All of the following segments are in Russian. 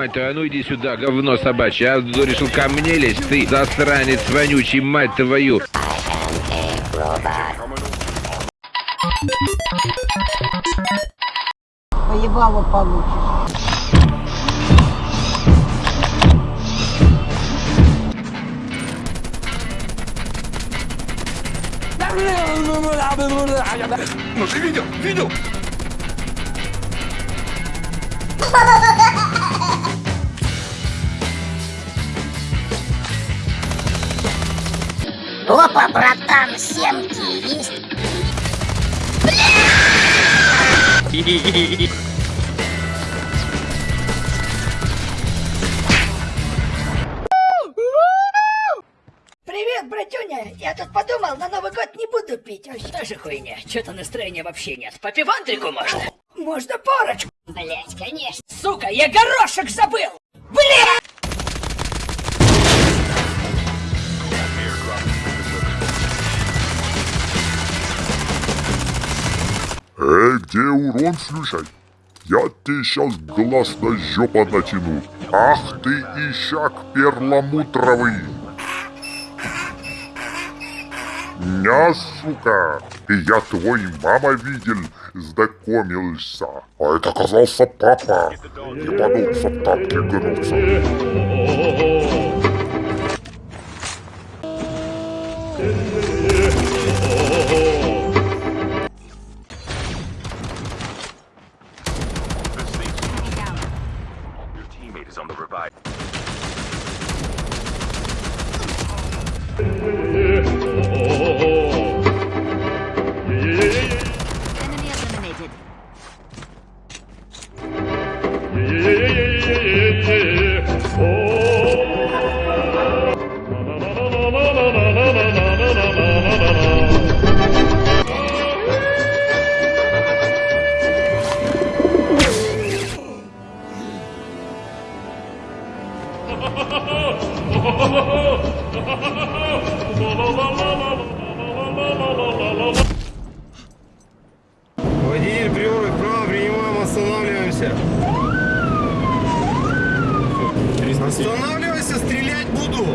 Мать твою, а ну иди сюда, говно собачье. А решил ко мне лезть, ты засранец вонючий, мать твою. Поебало получишь. Ну ты видел? Видел? Опа, братан, семки есть? Привет, братюня! Я тут подумал, на Новый год не буду пить. Ой, что же хуйня? Чё-то настроения вообще нет. По пивантрику можно? Можно парочку. Блять, конечно. Сука, я горошек забыл! Бля! Эй, где урон, слушай? Я тебе сейчас глаз на жопа натяну. Ах ты, ищак перламутровый! Ня, сука! Я твой мама видел, знакомился. А это оказался папа. Ебанулся в тапки гнуться. Oh! Водитель, приоры вправо, принимаем, останавливаемся. Останавливайся, стрелять буду.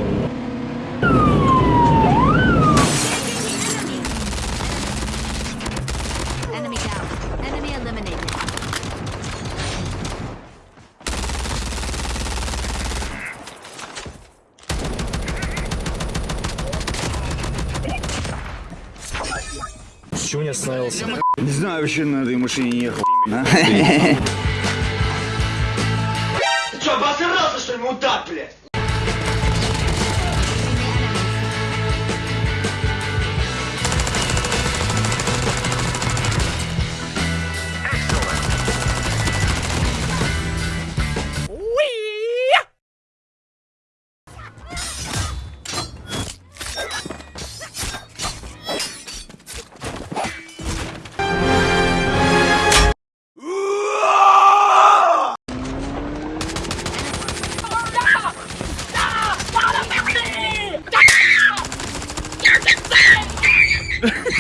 Чего не остановился? Не знаю, вообще на этой машине не ехал. Че, обосрался, что ли, мудак, блядь?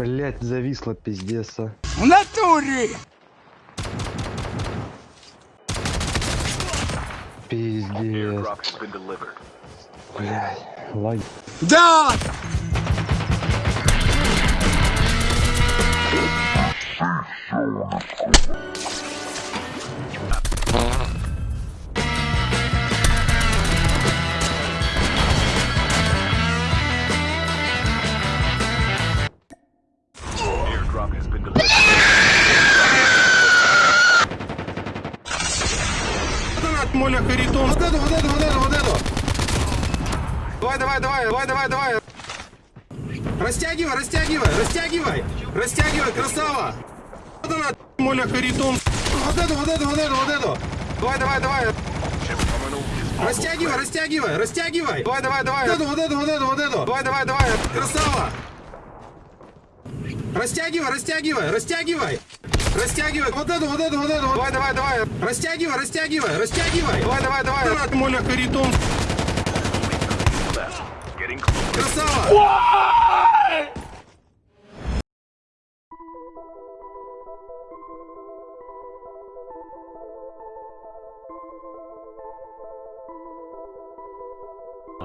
Блять, зависла пиздец. а. В натуре! Пиздец. Блять, лаги. Да! Моля Харитон. Вот эту, вот эту, вот эту, вот эту. Давай, давай, давай, давай, давай, давай. Растягивай, растягивай, растягивай. Растягивай, красава. Вот она, Моля Харитон. Вот эту, вот эту, вот эту, вот эту. Давай, давай, давай. Растягивай, растягивай, растягивай. Давай, давай, давай. Вот эту, вот эту, вот эту, вот эту. Давай, давай, давай. Красава. Растягивай, растягивай, растягивай. Растягивай. Вот эту, вот эту, вот эту. Давай, давай, давай. Растягивай, растягивай, растягивай. Давай, давай, давай. Моля Харитон. Красава.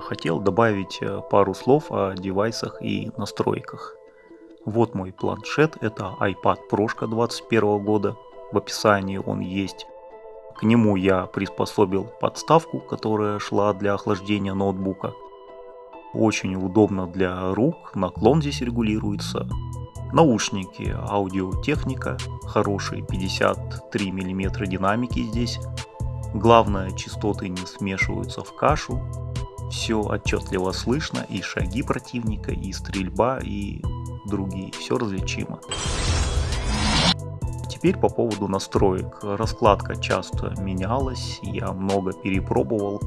Хотел добавить э, пару слов о девайсах и настройках. Вот мой планшет, это iPad Pro 21 года. В описании он есть. К нему я приспособил подставку, которая шла для охлаждения ноутбука. Очень удобно для рук, наклон здесь регулируется. Наушники, аудиотехника, хорошие 53 мм динамики здесь. Главное, частоты не смешиваются в кашу. Все отчетливо слышно, и шаги противника, и стрельба, и другие. Все различимо. Теперь по поводу настроек. Раскладка часто менялась, я много перепробовал.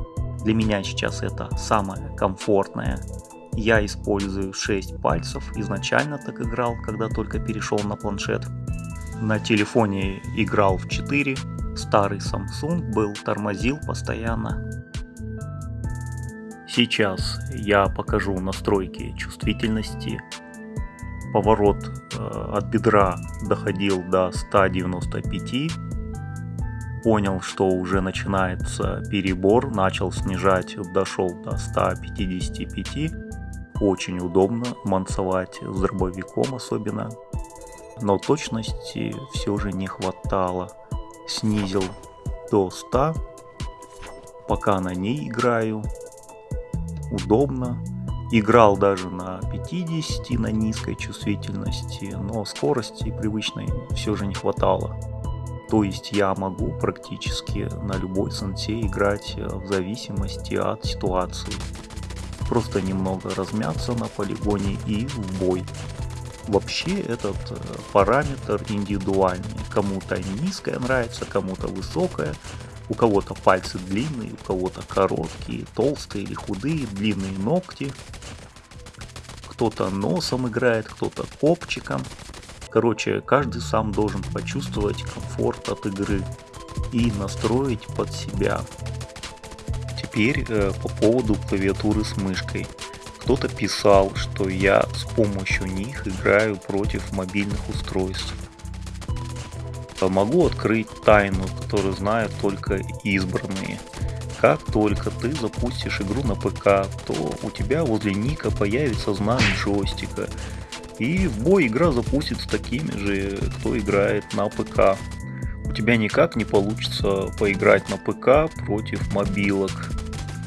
Для меня сейчас это самое комфортное. Я использую 6 пальцев, изначально так играл, когда только перешел на планшет. На телефоне играл в 4, старый Samsung был, тормозил постоянно. Сейчас я покажу настройки чувствительности. Поворот э, от бедра доходил до 195. Понял, что уже начинается перебор, начал снижать, дошел до 155. Очень удобно мансовать с дробовиком особенно. Но точности все же не хватало. Снизил до 100. Пока на ней играю, удобно. Играл даже на 50 на низкой чувствительности, но скорости привычной все же не хватало. То есть я могу практически на любой сенсе играть э, в зависимости от ситуации. Просто немного размяться на полигоне и в бой. Вообще этот э, параметр индивидуальный. Кому-то низкая нравится, кому-то высокая. У кого-то пальцы длинные, у кого-то короткие, толстые или худые, длинные ногти. Кто-то носом играет, кто-то копчиком. Короче, каждый сам должен почувствовать комфорт от игры и настроить под себя. Теперь э, по поводу клавиатуры с мышкой. Кто-то писал, что я с помощью них играю против мобильных устройств. Могу открыть тайну, которую знают только избранные. Как только ты запустишь игру на ПК, то у тебя возле ника появится знак джойстика. И в бой игра запустится такими же, кто играет на ПК. У тебя никак не получится поиграть на ПК против мобилок.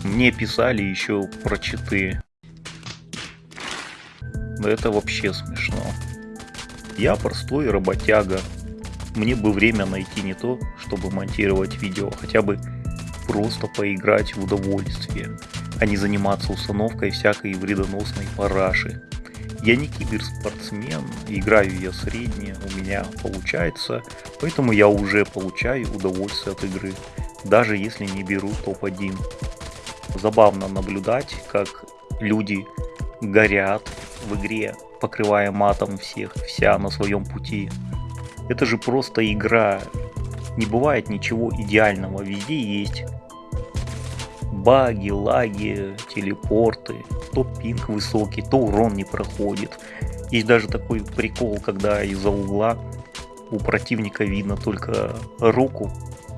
Мне писали еще про читы. Это вообще смешно. Я простой работяга, мне бы время найти не то, чтобы монтировать видео, а хотя бы просто поиграть в удовольствие, а не заниматься установкой всякой вредоносной параши. Я не киберспортсмен, играю я средне, у меня получается, поэтому я уже получаю удовольствие от игры, даже если не беру топ-1. Забавно наблюдать, как люди горят в игре, покрывая матом всех, вся на своем пути. Это же просто игра. Не бывает ничего идеального. Везде есть баги, лаги, телепорты. То пинг высокий, то урон не проходит. Есть даже такой прикол, когда из-за угла у противника видно только руку,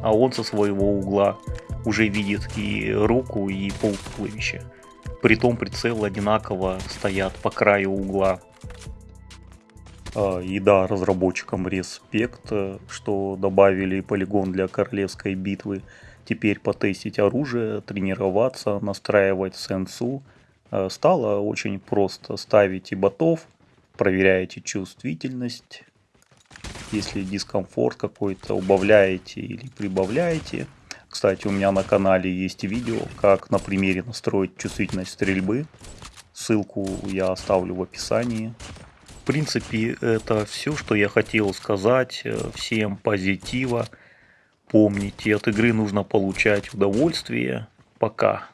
а он со своего угла уже видит и руку, и пол туловища. Притом прицелы одинаково стоят по краю угла. А, и да, разработчикам респект, э, что добавили полигон для королевской битвы. Теперь потестить оружие, тренироваться, настраивать сенсу. Э, стало очень просто. Ставите ботов, проверяете чувствительность. Если дискомфорт какой-то убавляете или прибавляете. Кстати, у меня на канале есть видео, как на примере настроить чувствительность стрельбы. Ссылку я оставлю в описании. В принципе, это все, что я хотел сказать. Всем позитива. Помните, от игры нужно получать удовольствие. Пока.